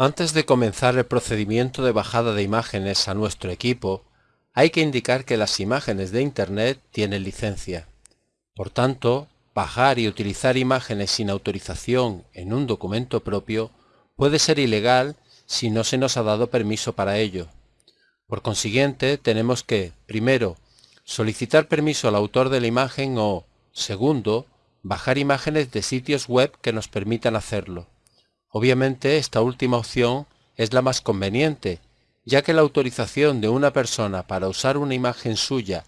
Antes de comenzar el procedimiento de bajada de imágenes a nuestro equipo, hay que indicar que las imágenes de Internet tienen licencia. Por tanto, bajar y utilizar imágenes sin autorización en un documento propio puede ser ilegal si no se nos ha dado permiso para ello. Por consiguiente, tenemos que, primero, solicitar permiso al autor de la imagen o, segundo, bajar imágenes de sitios web que nos permitan hacerlo. Obviamente esta última opción es la más conveniente, ya que la autorización de una persona para usar una imagen suya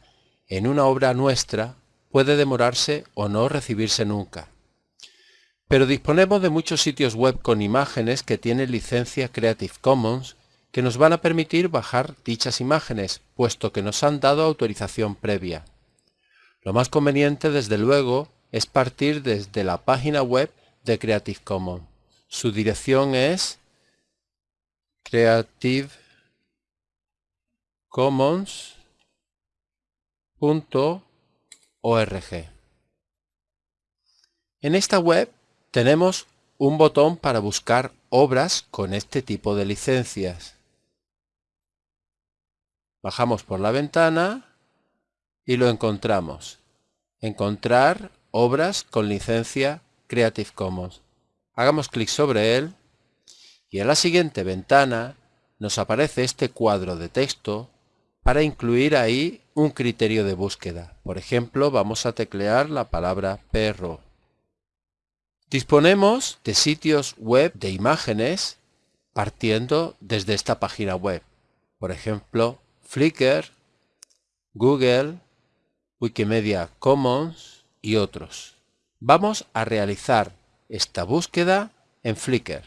en una obra nuestra puede demorarse o no recibirse nunca. Pero disponemos de muchos sitios web con imágenes que tienen licencia Creative Commons que nos van a permitir bajar dichas imágenes, puesto que nos han dado autorización previa. Lo más conveniente, desde luego, es partir desde la página web de Creative Commons. Su dirección es creativecommons.org. En esta web tenemos un botón para buscar obras con este tipo de licencias. Bajamos por la ventana y lo encontramos. Encontrar obras con licencia Creative Commons. Hagamos clic sobre él y en la siguiente ventana nos aparece este cuadro de texto para incluir ahí un criterio de búsqueda. Por ejemplo, vamos a teclear la palabra perro. Disponemos de sitios web de imágenes partiendo desde esta página web. Por ejemplo, Flickr, Google, Wikimedia Commons y otros. Vamos a realizar esta búsqueda en Flickr.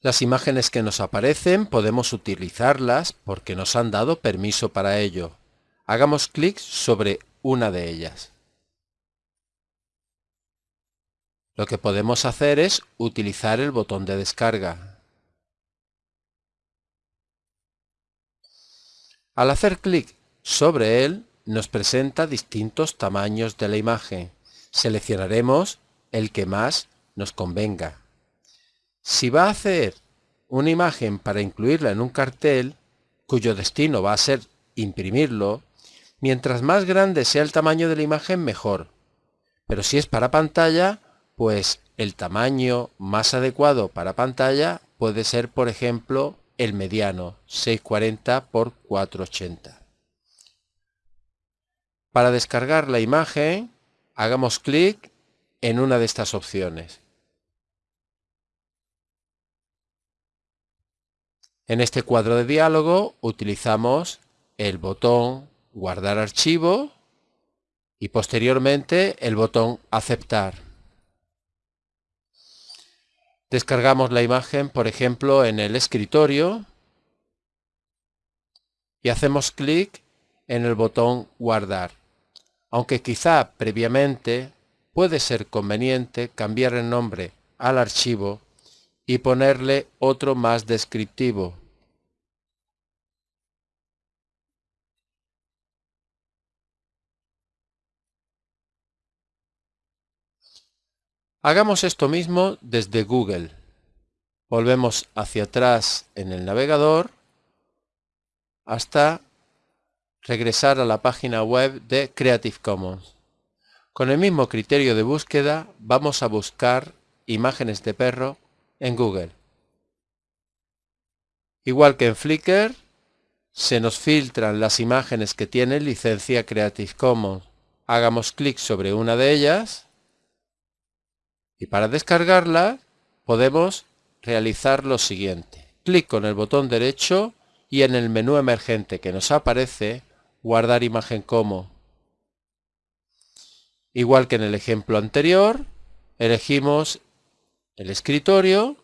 Las imágenes que nos aparecen podemos utilizarlas porque nos han dado permiso para ello. Hagamos clic sobre una de ellas. Lo que podemos hacer es utilizar el botón de descarga. Al hacer clic sobre él, nos presenta distintos tamaños de la imagen. Seleccionaremos el que más nos convenga. Si va a hacer una imagen para incluirla en un cartel, cuyo destino va a ser imprimirlo, mientras más grande sea el tamaño de la imagen mejor. Pero si es para pantalla, pues el tamaño más adecuado para pantalla puede ser, por ejemplo, el mediano, 640 x 480. Para descargar la imagen, hagamos clic en una de estas opciones. En este cuadro de diálogo utilizamos el botón Guardar archivo y posteriormente el botón Aceptar. Descargamos la imagen, por ejemplo, en el escritorio y hacemos clic en el botón Guardar aunque quizá previamente puede ser conveniente cambiar el nombre al archivo y ponerle otro más descriptivo. Hagamos esto mismo desde Google. Volvemos hacia atrás en el navegador hasta regresar a la página web de Creative Commons. Con el mismo criterio de búsqueda vamos a buscar imágenes de perro en Google. Igual que en Flickr, se nos filtran las imágenes que tienen licencia Creative Commons. Hagamos clic sobre una de ellas y para descargarla podemos realizar lo siguiente. Clic con el botón derecho y en el menú emergente que nos aparece guardar imagen como. Igual que en el ejemplo anterior, elegimos el escritorio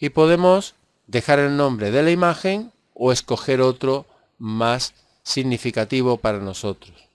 y podemos dejar el nombre de la imagen o escoger otro más significativo para nosotros.